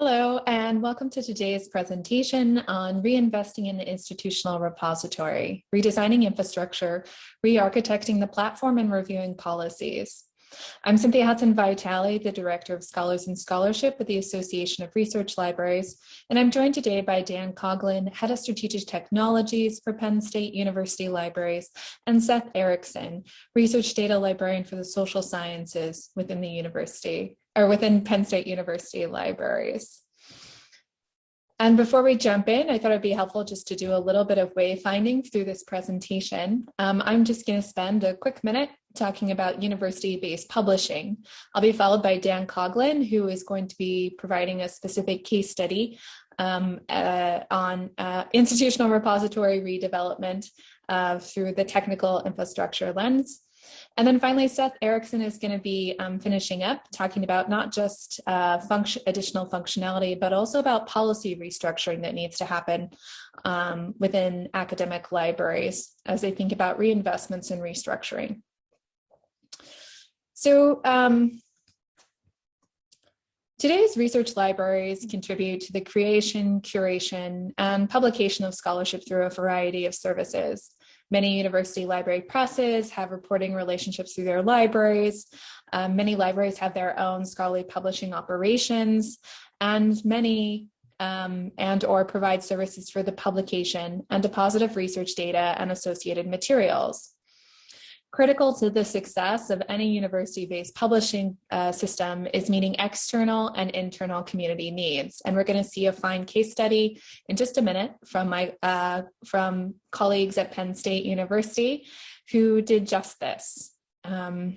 Hello, and welcome to today's presentation on reinvesting in the institutional repository, redesigning infrastructure, re-architecting the platform, and reviewing policies. I'm Cynthia Hudson Vitale, the Director of Scholars and Scholarship with the Association of Research Libraries, and I'm joined today by Dan Coughlin, Head of Strategic Technologies for Penn State University Libraries, and Seth Erickson, Research Data Librarian for the Social Sciences within the university or within Penn State University libraries. And before we jump in, I thought it'd be helpful just to do a little bit of wayfinding through this presentation. Um, I'm just going to spend a quick minute talking about university-based publishing. I'll be followed by Dan Coughlin, who is going to be providing a specific case study um, uh, on uh, institutional repository redevelopment uh, through the technical infrastructure lens. And then finally, Seth Erickson is going to be um, finishing up talking about not just uh, function, additional functionality, but also about policy restructuring that needs to happen um, within academic libraries as they think about reinvestments and restructuring. So um, Today's research libraries contribute to the creation, curation, and publication of scholarship through a variety of services. Many university library presses have reporting relationships through their libraries. Um, many libraries have their own scholarly publishing operations, and many um, and or provide services for the publication and deposit of research data and associated materials. Critical to the success of any university-based publishing uh, system is meeting external and internal community needs. And we're going to see a fine case study in just a minute from my uh, from colleagues at Penn State University who did just this. Um,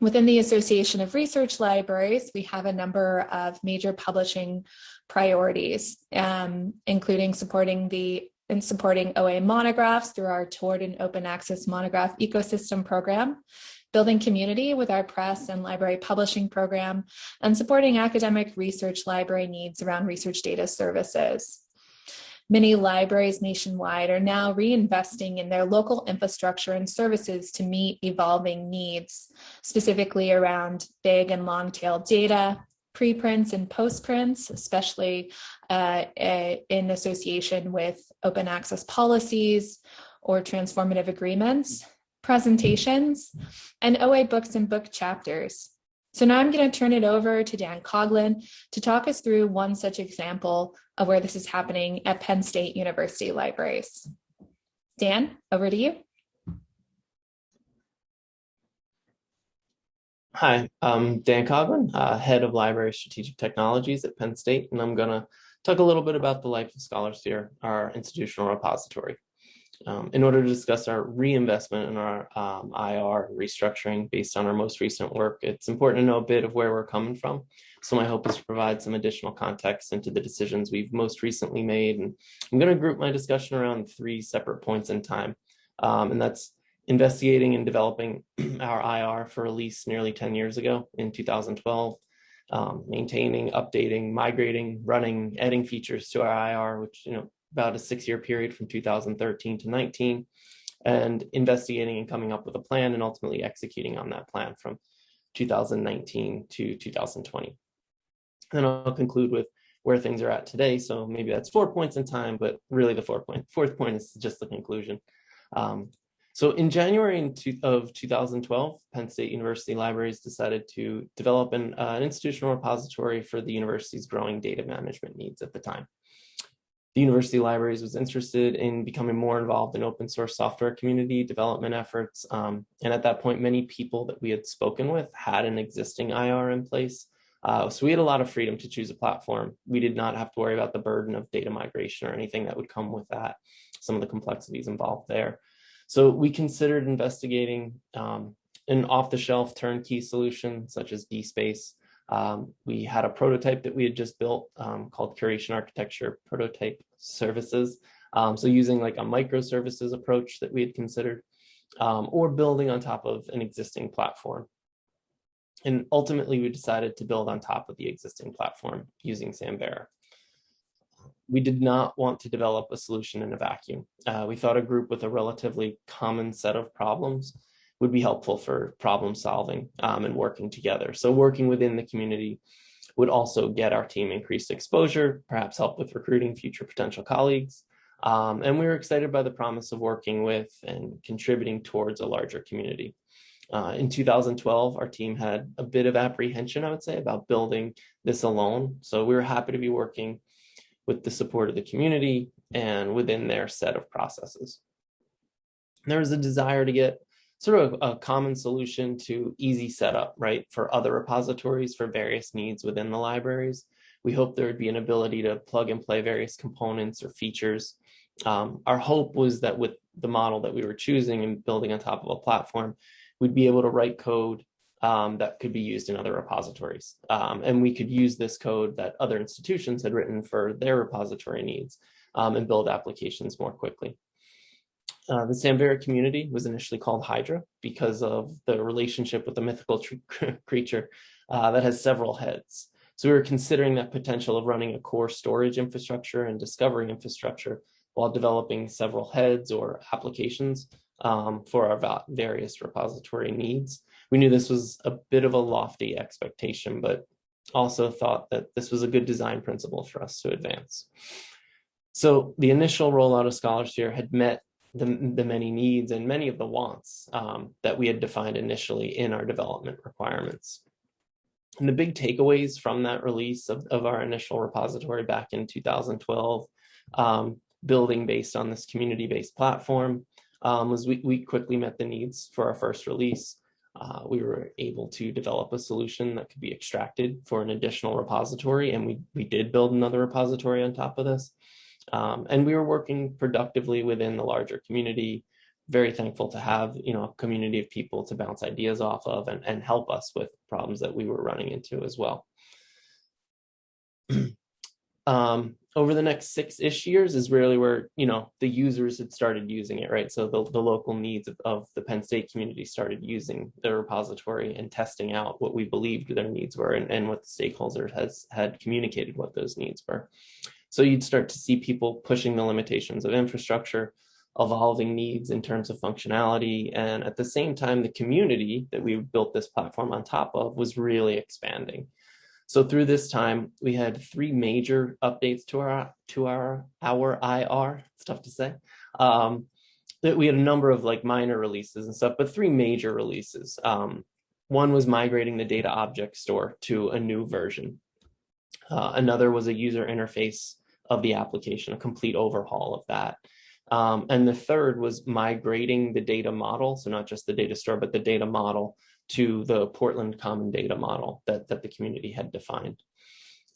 within the Association of Research Libraries, we have a number of major publishing priorities, um, including supporting the in supporting OA monographs through our Toward an Open Access Monograph Ecosystem Program, building community with our press and library publishing program, and supporting academic research library needs around research data services. Many libraries nationwide are now reinvesting in their local infrastructure and services to meet evolving needs, specifically around big and long tail data, preprints and postprints, especially uh, in association with open access policies or transformative agreements, presentations, and OA books and book chapters. So now I'm going to turn it over to Dan Coughlin to talk us through one such example of where this is happening at Penn State University Libraries. Dan, over to you. Hi, I'm Dan Coughlin, uh, Head of Library Strategic Technologies at Penn State, and I'm going to talk a little bit about the Life of Scholarsphere, our institutional repository. Um, in order to discuss our reinvestment in our um, IR restructuring based on our most recent work, it's important to know a bit of where we're coming from. So my hope is to provide some additional context into the decisions we've most recently made. And I'm going to group my discussion around three separate points in time. Um, and that's investigating and developing our IR for release nearly 10 years ago in 2012, um, maintaining, updating, migrating, running, adding features to our IR, which, you know, about a six year period from 2013 to 19, and investigating and coming up with a plan and ultimately executing on that plan from 2019 to 2020. Then I'll conclude with where things are at today. So maybe that's four points in time, but really the fourth point, fourth point is just the conclusion. Um, so in January of 2012, Penn State University Libraries decided to develop an, uh, an institutional repository for the university's growing data management needs at the time. The University Libraries was interested in becoming more involved in open source software community development efforts. Um, and at that point, many people that we had spoken with had an existing IR in place. Uh, so we had a lot of freedom to choose a platform. We did not have to worry about the burden of data migration or anything that would come with that, some of the complexities involved there. So we considered investigating um, an off-the-shelf turnkey solution such as DSpace. Um, we had a prototype that we had just built um, called Curation Architecture Prototype Services. Um, so using like a microservices approach that we had considered um, or building on top of an existing platform. And ultimately, we decided to build on top of the existing platform using Samvera we did not want to develop a solution in a vacuum. Uh, we thought a group with a relatively common set of problems would be helpful for problem solving um, and working together. So working within the community, would also get our team increased exposure, perhaps help with recruiting future potential colleagues. Um, and we were excited by the promise of working with and contributing towards a larger community. Uh, in 2012, our team had a bit of apprehension, I would say, about building this alone. So we were happy to be working with the support of the community and within their set of processes. There was a desire to get sort of a common solution to easy setup, right, for other repositories for various needs within the libraries. We hope there would be an ability to plug and play various components or features. Um, our hope was that with the model that we were choosing and building on top of a platform, we'd be able to write code um, that could be used in other repositories. Um, and we could use this code that other institutions had written for their repository needs um, and build applications more quickly. Uh, the Samvera community was initially called Hydra because of the relationship with the mythical creature uh, that has several heads. So we were considering that potential of running a core storage infrastructure and discovery infrastructure while developing several heads or applications um, for our various repository needs. We knew this was a bit of a lofty expectation, but also thought that this was a good design principle for us to advance. So the initial rollout of Scholarsphere had met the, the many needs and many of the wants um, that we had defined initially in our development requirements. And the big takeaways from that release of, of our initial repository back in 2012, um, building based on this community-based platform, um, was we, we quickly met the needs for our first release. Uh, we were able to develop a solution that could be extracted for an additional repository, and we, we did build another repository on top of this. Um, and we were working productively within the larger community, very thankful to have you know a community of people to bounce ideas off of and, and help us with problems that we were running into as well. um, over the next six-ish years is really where, you know, the users had started using it, right? So the, the local needs of, of the Penn State community started using the repository and testing out what we believed their needs were and, and what the stakeholders has had communicated what those needs were. So you'd start to see people pushing the limitations of infrastructure, evolving needs in terms of functionality. And at the same time, the community that we built this platform on top of was really expanding. So through this time, we had three major updates to our to our our IR. It's tough to say. Um, that we had a number of like minor releases and stuff, but three major releases. Um, one was migrating the data object store to a new version. Uh, another was a user interface of the application, a complete overhaul of that. Um, and the third was migrating the data model, so not just the data store, but the data model to the Portland Common Data Model that, that the community had defined.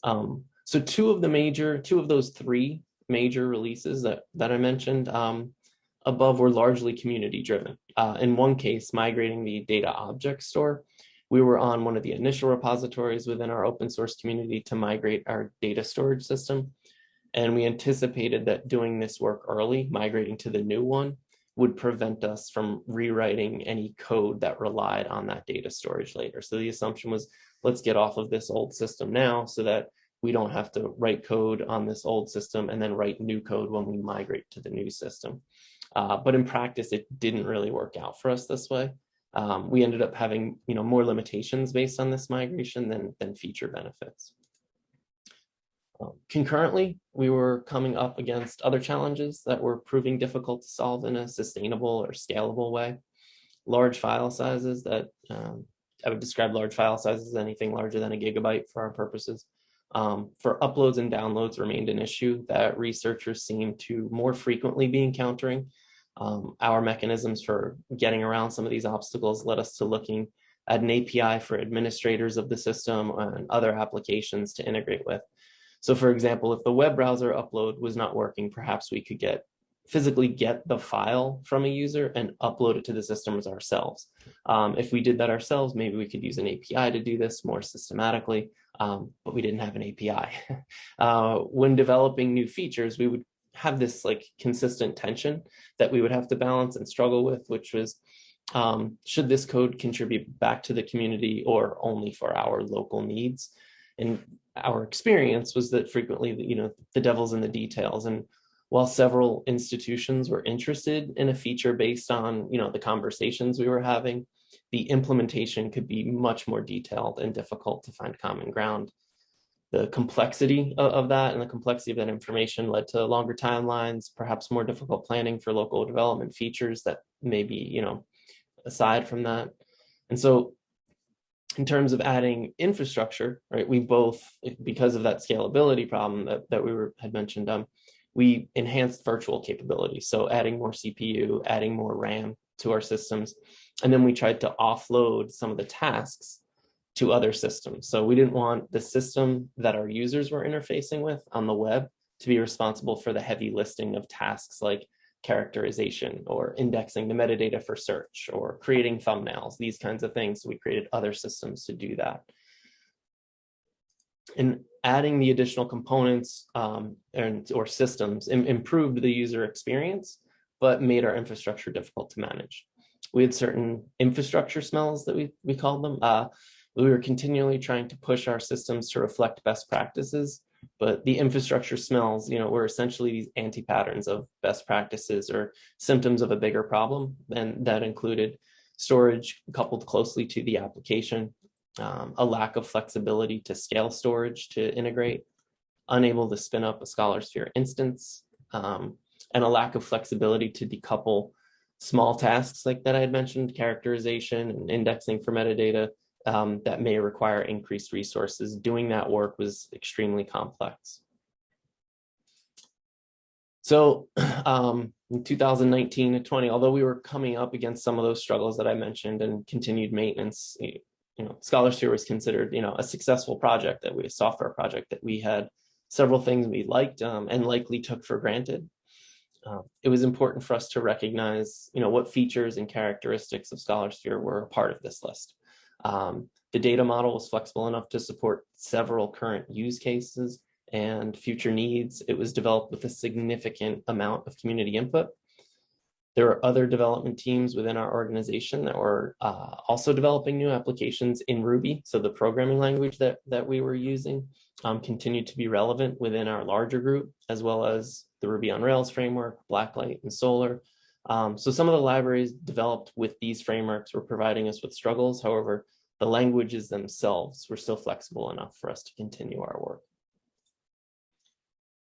Um, so two of the major, two of those three major releases that, that I mentioned um, above were largely community driven. Uh, in one case, migrating the data object store, we were on one of the initial repositories within our open source community to migrate our data storage system. And we anticipated that doing this work early, migrating to the new one, would prevent us from rewriting any code that relied on that data storage later. So the assumption was, let's get off of this old system now so that we don't have to write code on this old system and then write new code when we migrate to the new system. Uh, but in practice, it didn't really work out for us this way. Um, we ended up having you know, more limitations based on this migration than, than feature benefits. Um, concurrently, we were coming up against other challenges that were proving difficult to solve in a sustainable or scalable way. Large file sizes that um, I would describe large file sizes as anything larger than a gigabyte for our purposes. Um, for uploads and downloads remained an issue that researchers seem to more frequently be encountering. Um, our mechanisms for getting around some of these obstacles led us to looking at an API for administrators of the system and other applications to integrate with. So for example, if the web browser upload was not working, perhaps we could get physically get the file from a user and upload it to the systems ourselves. Um, if we did that ourselves, maybe we could use an API to do this more systematically, um, but we didn't have an API. uh, when developing new features, we would have this like consistent tension that we would have to balance and struggle with, which was, um, should this code contribute back to the community or only for our local needs? And our experience was that frequently, you know, the devil's in the details. And while several institutions were interested in a feature based on, you know, the conversations we were having, the implementation could be much more detailed and difficult to find common ground. the complexity of, that and the complexity of that information led to longer timelines, perhaps more difficult planning for local development features that may be, you know, aside from that. And so in terms of adding infrastructure, right, we both, because of that scalability problem that, that we were had mentioned, um, we enhanced virtual capabilities. So adding more CPU, adding more RAM to our systems. And then we tried to offload some of the tasks to other systems. So we didn't want the system that our users were interfacing with on the web to be responsible for the heavy listing of tasks like characterization or indexing the metadata for search or creating thumbnails, these kinds of things. So we created other systems to do that. And adding the additional components um, and or systems Im improved the user experience, but made our infrastructure difficult to manage. We had certain infrastructure smells that we, we called them. Uh, we were continually trying to push our systems to reflect best practices, but the infrastructure smells, you know, were essentially these anti-patterns of best practices or symptoms of a bigger problem. And that included storage coupled closely to the application, um, a lack of flexibility to scale storage to integrate, unable to spin up a ScholarSphere instance, um, and a lack of flexibility to decouple small tasks like that I had mentioned, characterization and indexing for metadata um, that may require increased resources. Doing that work was extremely complex. So um, in 2019 and 20, although we were coming up against some of those struggles that I mentioned and continued maintenance, you know, ScholarSphere was considered, you know, a successful project that we, a software project that we had several things we liked um, and likely took for granted. Uh, it was important for us to recognize, you know, what features and characteristics of ScholarSphere were a part of this list. Um, the data model was flexible enough to support several current use cases and future needs. It was developed with a significant amount of community input. There are other development teams within our organization that were uh, also developing new applications in Ruby. So the programming language that, that we were using um, continued to be relevant within our larger group, as well as the Ruby on Rails framework, Blacklight and Solr. Um, so some of the libraries developed with these frameworks were providing us with struggles. However, the languages themselves were still flexible enough for us to continue our work.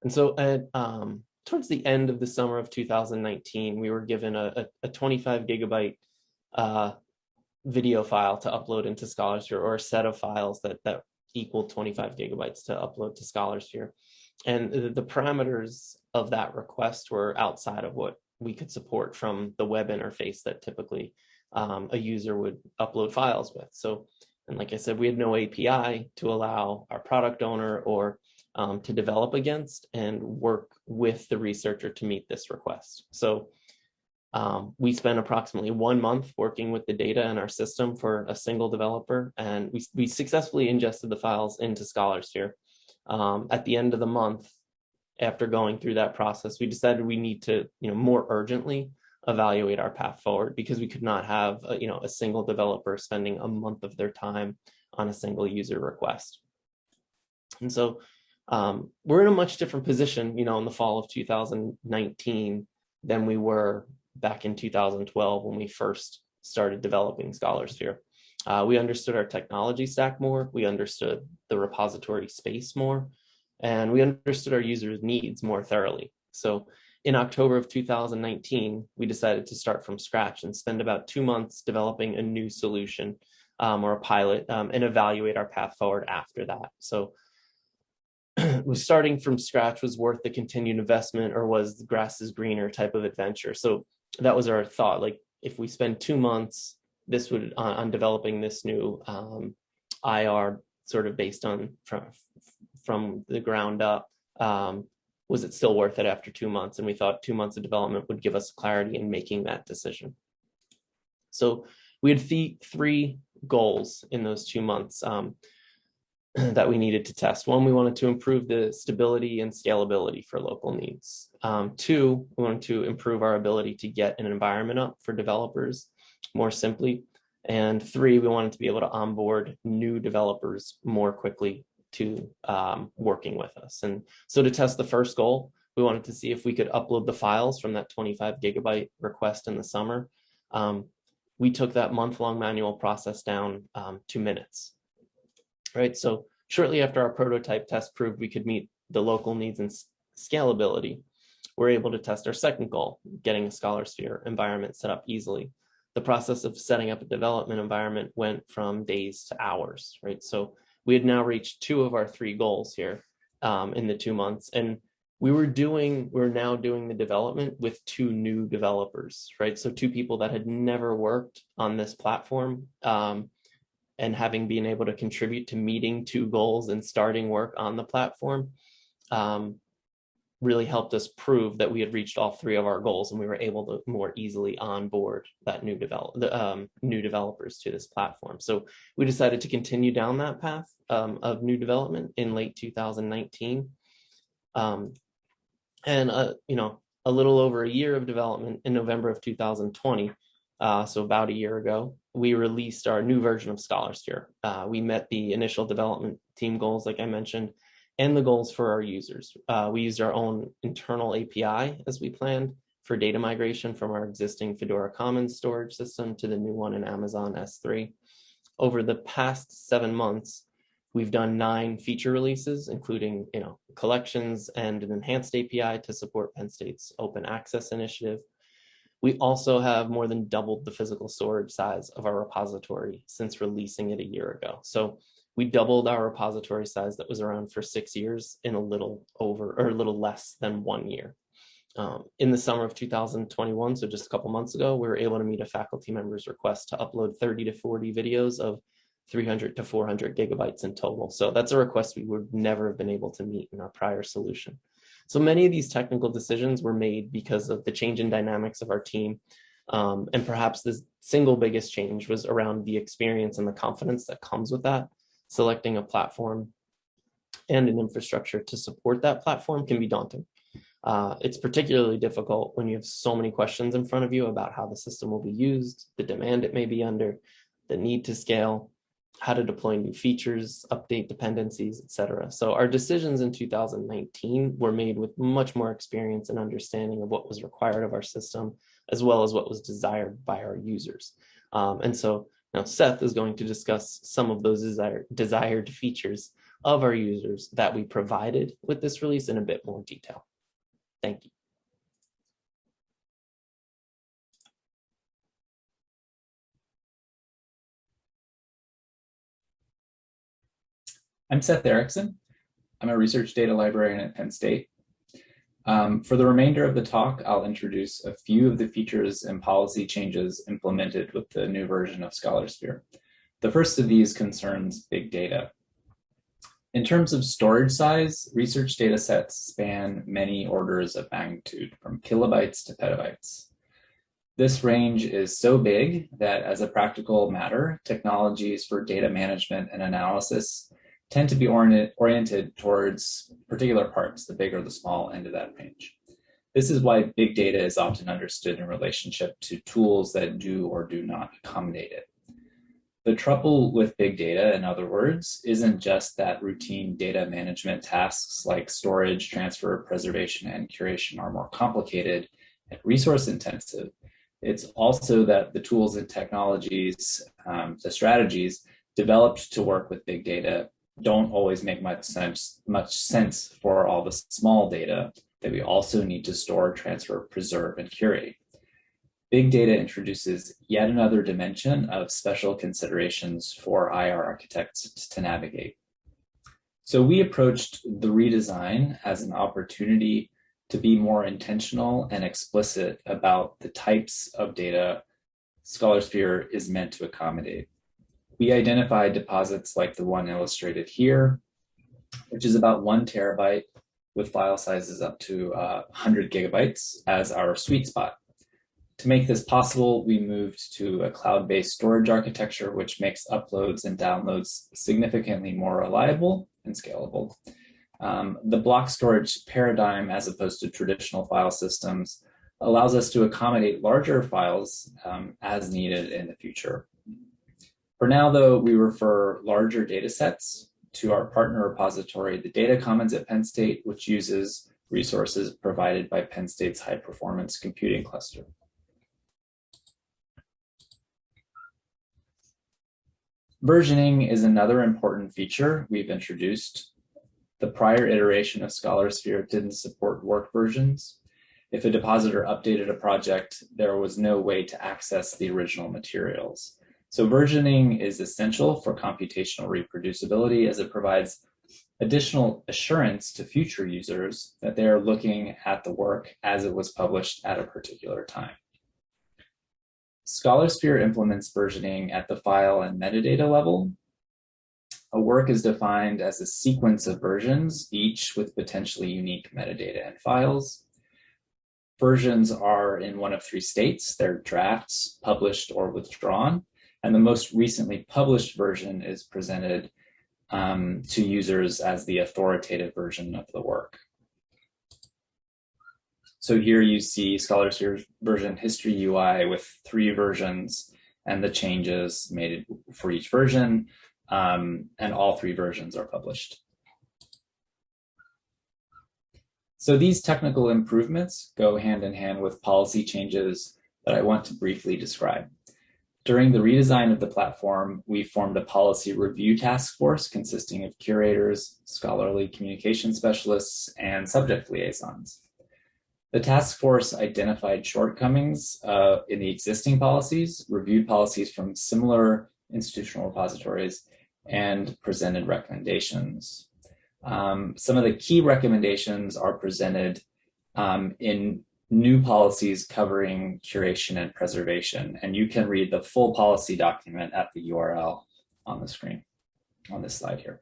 And so at, um, towards the end of the summer of 2019, we were given a, a, a 25 gigabyte uh, video file to upload into Scholarsphere or a set of files that, that equal 25 gigabytes to upload to Scholarsphere. And the, the parameters of that request were outside of what we could support from the web interface that typically um, a user would upload files with. So, and like I said, we had no API to allow our product owner or um, to develop against and work with the researcher to meet this request. So um, we spent approximately one month working with the data in our system for a single developer, and we, we successfully ingested the files into ScholarSphere. Um, at the end of the month, after going through that process, we decided we need to, you know, more urgently evaluate our path forward because we could not have, a, you know, a single developer spending a month of their time on a single user request. And so um, we're in a much different position, you know, in the fall of 2019 than we were back in 2012 when we first started developing ScholarSphere. Uh, we understood our technology stack more, we understood the repository space more, and we understood our users' needs more thoroughly. So in October of 2019, we decided to start from scratch and spend about two months developing a new solution um, or a pilot um, and evaluate our path forward after that. So starting from scratch was worth the continued investment or was the grass is greener type of adventure. So that was our thought. Like if we spend two months, this would on, on developing this new um, IR sort of based on from from the ground up. Um, was it still worth it after two months? And we thought two months of development would give us clarity in making that decision. So we had th three goals in those two months um, that we needed to test. One, we wanted to improve the stability and scalability for local needs. Um, two, we wanted to improve our ability to get an environment up for developers more simply. And three, we wanted to be able to onboard new developers more quickly to um, working with us. And so to test the first goal, we wanted to see if we could upload the files from that 25 gigabyte request in the summer. Um, we took that month long manual process down um, two minutes. Right, so shortly after our prototype test proved we could meet the local needs and scalability, we're able to test our second goal, getting a ScholarSphere environment set up easily. The process of setting up a development environment went from days to hours, right? So we had now reached two of our three goals here um, in the two months. And we were doing, we're now doing the development with two new developers, right? So two people that had never worked on this platform um, and having been able to contribute to meeting two goals and starting work on the platform um, really helped us prove that we had reached all three of our goals and we were able to more easily onboard that new develop the um, new developers to this platform. So we decided to continue down that path um, of new development in late 2019. Um, and, uh, you know, a little over a year of development in November of 2020, uh, so about a year ago, we released our new version of ScholarSphere. Uh, we met the initial development team goals, like I mentioned, and the goals for our users. Uh, we used our own internal API as we planned for data migration from our existing Fedora Commons storage system to the new one in Amazon S3. Over the past seven months, we've done nine feature releases, including you know collections and an enhanced API to support Penn State's open access initiative. We also have more than doubled the physical storage size of our repository since releasing it a year ago. So we doubled our repository size that was around for six years in a little over or a little less than one year. Um, in the summer of 2021, so just a couple months ago, we were able to meet a faculty member's request to upload 30 to 40 videos of 300 to 400 gigabytes in total. So that's a request we would never have been able to meet in our prior solution. So many of these technical decisions were made because of the change in dynamics of our team. Um, and perhaps the single biggest change was around the experience and the confidence that comes with that selecting a platform and an infrastructure to support that platform can be daunting. Uh, it's particularly difficult when you have so many questions in front of you about how the system will be used, the demand it may be under, the need to scale, how to deploy new features, update dependencies, etc. So our decisions in 2019 were made with much more experience and understanding of what was required of our system, as well as what was desired by our users. Um, and so now, Seth is going to discuss some of those desired, desired features of our users that we provided with this release in a bit more detail. Thank you. I'm Seth Erickson. I'm a research data librarian at Penn State. Um, for the remainder of the talk, I'll introduce a few of the features and policy changes implemented with the new version of ScholarSphere. The first of these concerns big data. In terms of storage size, research data sets span many orders of magnitude, from kilobytes to petabytes. This range is so big that as a practical matter, technologies for data management and analysis tend to be oriented towards particular parts, the big or the small end of that range. This is why big data is often understood in relationship to tools that do or do not accommodate it. The trouble with big data, in other words, isn't just that routine data management tasks like storage, transfer, preservation, and curation are more complicated and resource intensive. It's also that the tools and technologies, um, the strategies developed to work with big data don't always make much sense, much sense for all the small data that we also need to store, transfer, preserve, and curate. Big data introduces yet another dimension of special considerations for IR architects to navigate. So we approached the redesign as an opportunity to be more intentional and explicit about the types of data ScholarSphere is meant to accommodate. We identified deposits like the one illustrated here, which is about one terabyte with file sizes up to uh, 100 gigabytes as our sweet spot. To make this possible, we moved to a cloud-based storage architecture, which makes uploads and downloads significantly more reliable and scalable. Um, the block storage paradigm, as opposed to traditional file systems, allows us to accommodate larger files um, as needed in the future. For now, though, we refer larger data sets to our partner repository, the Data Commons at Penn State, which uses resources provided by Penn State's high performance computing cluster. Versioning is another important feature we've introduced. The prior iteration of ScholarSphere didn't support work versions. If a depositor updated a project, there was no way to access the original materials. So versioning is essential for computational reproducibility as it provides additional assurance to future users that they are looking at the work as it was published at a particular time. ScholarSphere implements versioning at the file and metadata level. A work is defined as a sequence of versions, each with potentially unique metadata and files. Versions are in one of three states. They're drafts, published, or withdrawn. And the most recently published version is presented um, to users as the authoritative version of the work. So here you see ScholarSphere version history UI with three versions and the changes made for each version, um, and all three versions are published. So these technical improvements go hand in hand with policy changes that I want to briefly describe. During the redesign of the platform, we formed a policy review task force consisting of curators, scholarly communication specialists, and subject liaisons. The task force identified shortcomings uh, in the existing policies, reviewed policies from similar institutional repositories, and presented recommendations. Um, some of the key recommendations are presented um, in new policies covering curation and preservation. And you can read the full policy document at the URL on the screen on this slide here.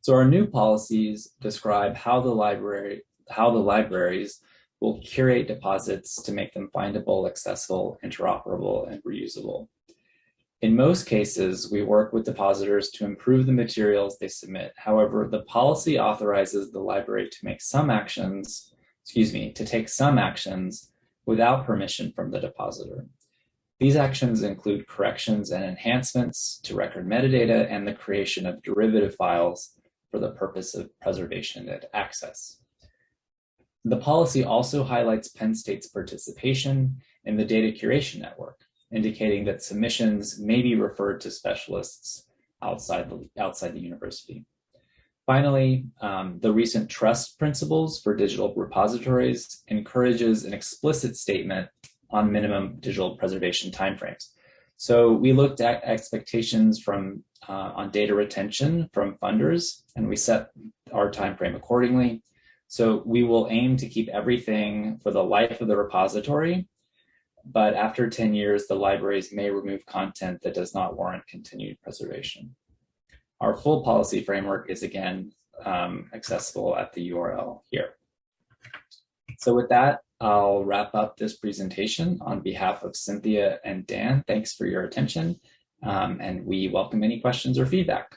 So our new policies describe how the library, how the libraries will curate deposits to make them findable, accessible, interoperable, and reusable. In most cases, we work with depositors to improve the materials they submit. However, the policy authorizes the library to make some actions, excuse me, to take some actions without permission from the depositor. These actions include corrections and enhancements to record metadata and the creation of derivative files for the purpose of preservation and access. The policy also highlights Penn State's participation in the data curation network indicating that submissions may be referred to specialists outside the, outside the university. Finally, um, the recent trust principles for digital repositories encourages an explicit statement on minimum digital preservation timeframes. So we looked at expectations from uh, on data retention from funders, and we set our timeframe accordingly. So we will aim to keep everything for the life of the repository but after 10 years, the libraries may remove content that does not warrant continued preservation. Our full policy framework is again um, accessible at the URL here. So with that, I'll wrap up this presentation on behalf of Cynthia and Dan. Thanks for your attention, um, and we welcome any questions or feedback.